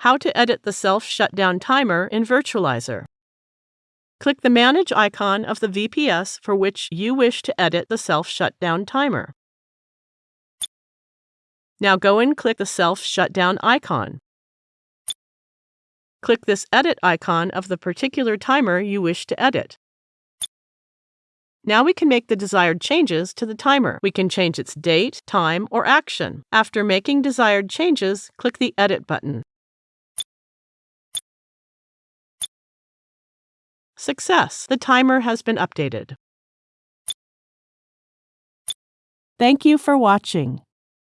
How to edit the self-shutdown timer in Virtualizor. Click the Manage icon of the VPS for which you wish to edit the self-shutdown timer. Now go and click the self-shutdown icon. Click this Edit icon of the particular timer you wish to edit. Now we can make the desired changes to the timer. We can change its date, time, or action. After making desired changes, click the Edit button. Success! The timer has been updated. Thank you for watching.